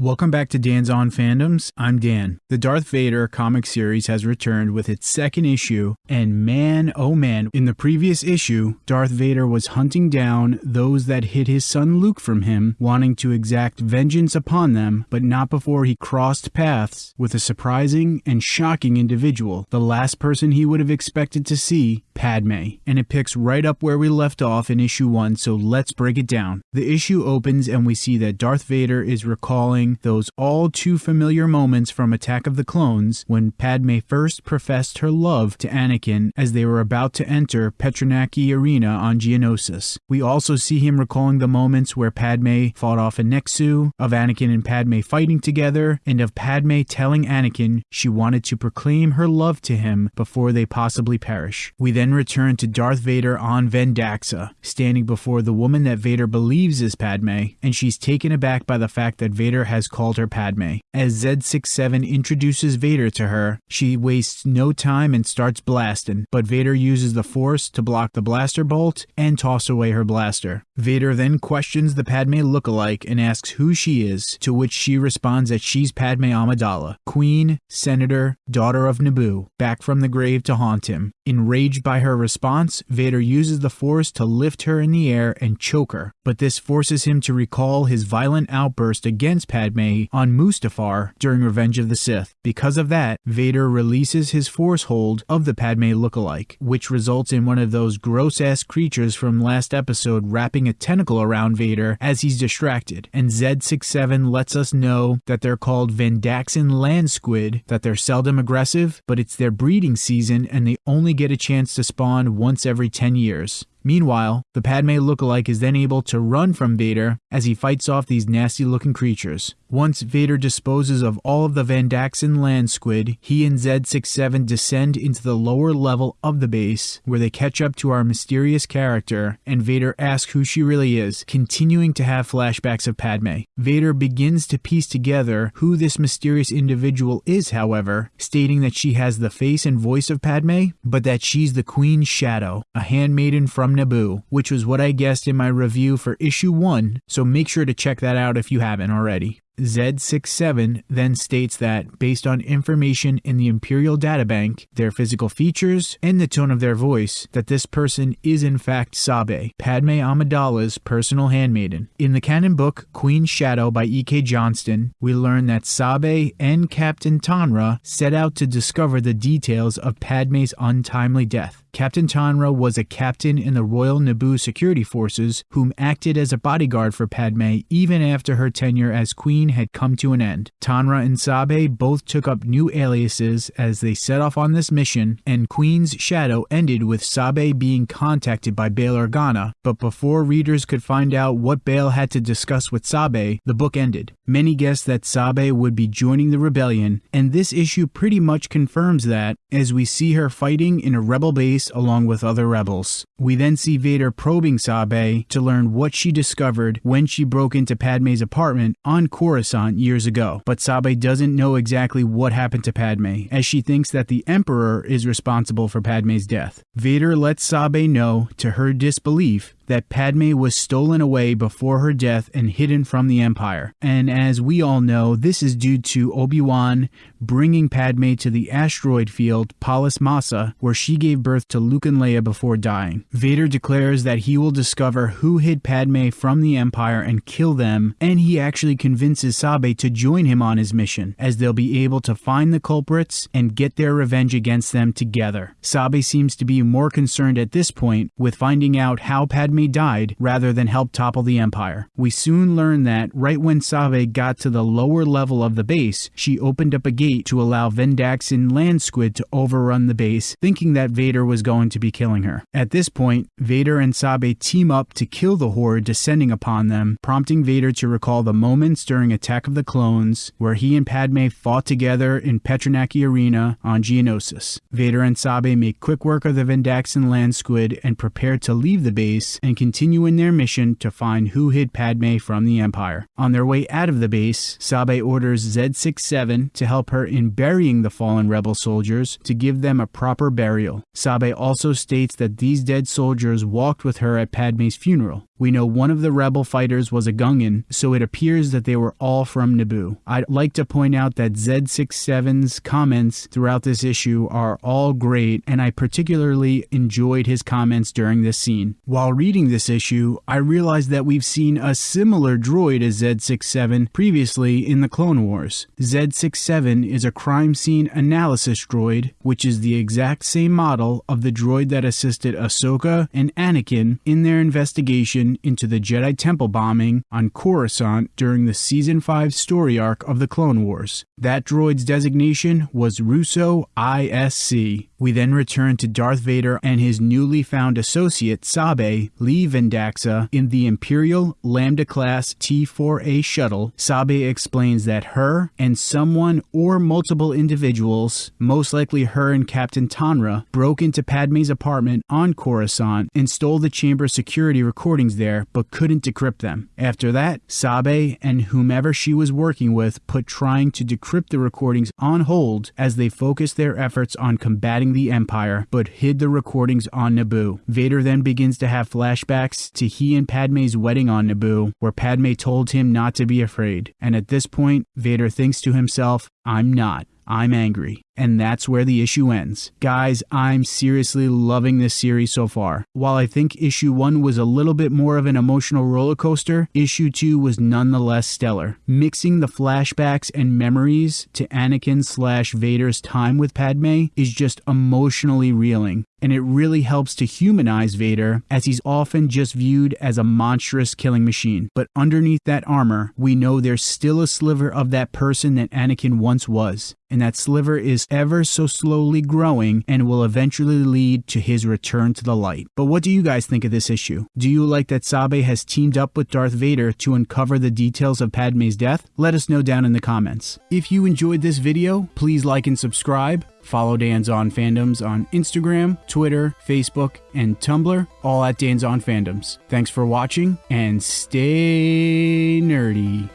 Welcome back to Dan's On Fandoms. I'm Dan. The Darth Vader comic series has returned with its second issue, and man, oh man, in the previous issue, Darth Vader was hunting down those that hid his son Luke from him, wanting to exact vengeance upon them, but not before he crossed paths with a surprising and shocking individual, the last person he would have expected to see, Padme. And it picks right up where we left off in issue 1, so let's break it down. The issue opens and we see that Darth Vader is recalling those all too familiar moments from Attack of the Clones when Padme first professed her love to Anakin as they were about to enter Petranaki Arena on Geonosis. We also see him recalling the moments where Padme fought off a Nexu, of Anakin and Padme fighting together, and of Padme telling Anakin she wanted to proclaim her love to him before they possibly perish. We then return to Darth Vader on Vendaxa, standing before the woman that Vader believes is Padme, and she's taken aback by the fact that Vader has called her Padme. As Z67 introduces Vader to her, she wastes no time and starts blasting, but Vader uses the Force to block the blaster bolt and toss away her blaster. Vader then questions the Padme lookalike and asks who she is, to which she responds that she's Padme Amidala, Queen, Senator, daughter of Naboo, back from the grave to haunt him. Enraged by her response, Vader uses the Force to lift her in the air and choke her, but this forces him to recall his violent outburst against Padme on Mustafar during Revenge of the Sith. Because of that, Vader releases his Force hold of the Padme lookalike, which results in one of those gross ass creatures from last episode wrapping a tentacle around Vader as he's distracted. And Z67 lets us know that they're called Vendaxan land squid, that they're seldom aggressive, but it's their breeding season and they only get a chance to spawn once every 10 years. Meanwhile, the Padme lookalike is then able to run from Vader as he fights off these nasty looking creatures. Once Vader disposes of all of the Vendaxan land squid, he and Z67 descend into the lower level of the base, where they catch up to our mysterious character, and Vader asks who she really is, continuing to have flashbacks of Padme. Vader begins to piece together who this mysterious individual is, however, stating that she has the face and voice of Padme, but that she's the Queen's Shadow, a handmaiden from Naboo, which was what I guessed in my review for issue 1, so make sure to check that out if you haven't already. Z67 then states that, based on information in the Imperial Databank, their physical features, and the tone of their voice, that this person is in fact Sabe, Padme Amidala's personal handmaiden. In the canon book Queen's Shadow by E.K. Johnston, we learn that Sabe and Captain Tonra set out to discover the details of Padme's untimely death. Captain Tonra was a captain in the Royal Naboo Security Forces whom acted as a bodyguard for Padme even after her tenure as queen had come to an end. Tonra and Sabe both took up new aliases as they set off on this mission, and Queen's Shadow ended with Sabe being contacted by Bail Organa, but before readers could find out what Bail had to discuss with Sabe, the book ended. Many guessed that Sabe would be joining the rebellion, and this issue pretty much confirms that as we see her fighting in a rebel base along with other rebels. We then see Vader probing Sabe to learn what she discovered when she broke into Padme's apartment on Coruscant years ago. But Sabe doesn't know exactly what happened to Padme, as she thinks that the Emperor is responsible for Padme's death. Vader lets Sabe know, to her disbelief, that Padme was stolen away before her death and hidden from the Empire. And as we all know, this is due to Obi-Wan bringing Padme to the asteroid field Polis Massa, where she gave birth to Luke and Leia before dying. Vader declares that he will discover who hid Padme from the Empire and kill them, and he actually convinces Sabe to join him on his mission, as they'll be able to find the culprits and get their revenge against them together. Sabe seems to be more concerned at this point with finding out how Padme died rather than help topple the Empire. We soon learn that right when Sabe got to the lower level of the base, she opened up a gate to allow Vendaxan land squid to overrun the base, thinking that Vader was going to be killing her. At this point, Vader and Sabe team up to kill the horde descending upon them, prompting Vader to recall the moments during Attack of the Clones where he and Padme fought together in Petranaki Arena on Geonosis. Vader and Sabe make quick work of the Vendaxan land squid and prepare to leave the base and continue in their mission to find who hid Padme from the Empire. On their way out of the base, Sabe orders Z67 to help her in burying the fallen rebel soldiers to give them a proper burial. Sabe also states that these dead soldiers walked with her at Padme's funeral. We know one of the rebel fighters was a Gungan, so it appears that they were all from Naboo. I'd like to point out that Z67's comments throughout this issue are all great, and I particularly enjoyed his comments during this scene. While reading this issue, I realized that we've seen a similar droid as Z67 previously in the Clone Wars. Z67 is a crime scene analysis droid, which is the exact same model of the droid that assisted Ahsoka and Anakin in their investigation into the Jedi Temple bombing on Coruscant during the Season 5 story arc of the Clone Wars. That droid's designation was Russo ISC. We then return to Darth Vader and his newly found associate, Sabe, Lee Vendaxa, in the Imperial Lambda class T4A shuttle. Sabe explains that her and someone or multiple individuals, most likely her and Captain Tonra, broke into Padme's apartment on Coruscant and stole the chamber security recordings there but couldn't decrypt them. After that, Sabe and whomever she was working with put trying to decrypt the recordings on hold as they focused their efforts on combating the Empire, but hid the recordings on Naboo. Vader then begins to have flashbacks to he and Padme's wedding on Naboo, where Padme told him not to be afraid. And at this point, Vader thinks to himself, I'm not. I'm angry. And that's where the issue ends. Guys, I'm seriously loving this series so far. While I think issue 1 was a little bit more of an emotional roller coaster, issue 2 was nonetheless stellar. Mixing the flashbacks and memories to Anakin slash Vader's time with Padme is just emotionally reeling and it really helps to humanize Vader as he's often just viewed as a monstrous killing machine. But underneath that armor, we know there's still a sliver of that person that Anakin once was. And that sliver is ever so slowly growing and will eventually lead to his return to the light. But what do you guys think of this issue? Do you like that Sabe has teamed up with Darth Vader to uncover the details of Padme's death? Let us know down in the comments. If you enjoyed this video, please like and subscribe. Follow Dan's On Fandoms on Instagram, Twitter, Facebook, and Tumblr, all at Dan's On Fandoms. Thanks for watching and stay nerdy.